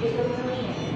Ele é o meu